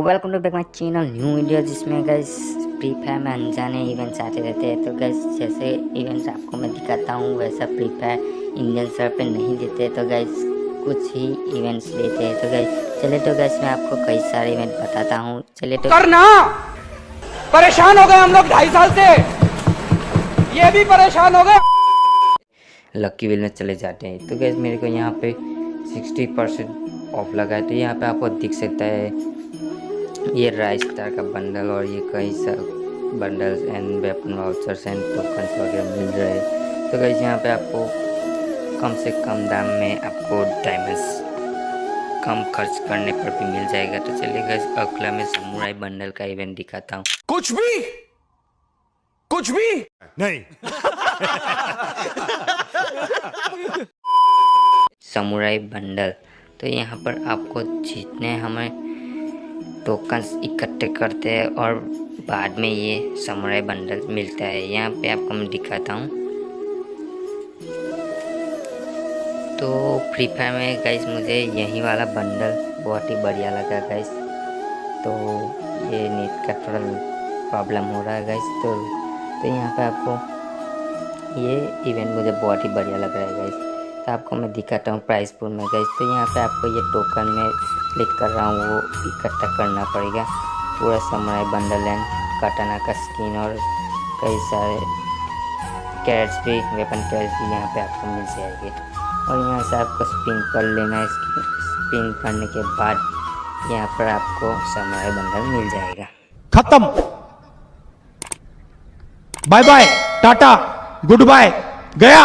Welcome to back my channel new video जिसमें guys free fire में अनजाने events आते रहते हैं। तो गैस जैसे इवेंट्स आपको मैं दिखाता हूँ वैसा फ्री फायर इंडियन सर्वर पे नहीं देते तो गैस कुछ ही इवेंट्स देते हैं। तो गैस चले तो गैस मैं आपको कई सारे इवेंट बताता हूँ। चले तो करना। परेशान हो गए हम लोग ढाई साल से। ये भी परेशान हो गए। लक्की विल में चले जाते हैं। तो गैस मेरे को यहाँ पे 60 परसेंट ऑफ़ लगा है। तो यहाँ पे आपको दिख सकता है ये राइस स्टार का बंडल और ये कई सब bundles and weapon vouchers and tokens वगैरह मिल रहे हैं। तो गैस यहाँ पे आपको कम से कम दाम में आपको डायमंड्स कम खर्च करने पर भी मिल जाएगा। तो चलिए गैस अगला में समुराई बंडल का इवेंट दिखाता हूँ। कुछ भी! कुछ भी! नहीं। समुराई बंडल तो यहाँ पर आपको जितने हमें टोकन्स इकट्ठे करते हैं और बाद में ये समुराई बंडल मिलता है। यहाँ पे आपको मैं दिखाता हूँ। तो फ्री फायर में गाइस मुझे यही वाला बंडल बहुत ही बढ़िया लगा गाइस तो ये नेट का थोड़ा प्रॉब्लम हो रहा है गाइस तो तो यहाँ पे आपको ये इवेंट मुझे बहुत ही बढ़िया लग रहा है गाइस तो आपको मैं दिखाता हूँ प्राइस पुल में गई तो यहाँ पे आपको ये टोकन में क्लिक कर रहा हूँ, वो इकट्ठा करना पड़ेगा। पूरा समय बंडल एंड कटाना का स्किन और कई सारे कैरेट्स भी वेपन कैरेट्स भी यहाँ पे आपको मिल जाएँगे। और यहाँ से आपको स्पिन कर लेना है। स्पिन करने के बाद यहाँ पर आपको समय बंडल मिल जाएगा। खत्म। Bye bye tata good bye गया।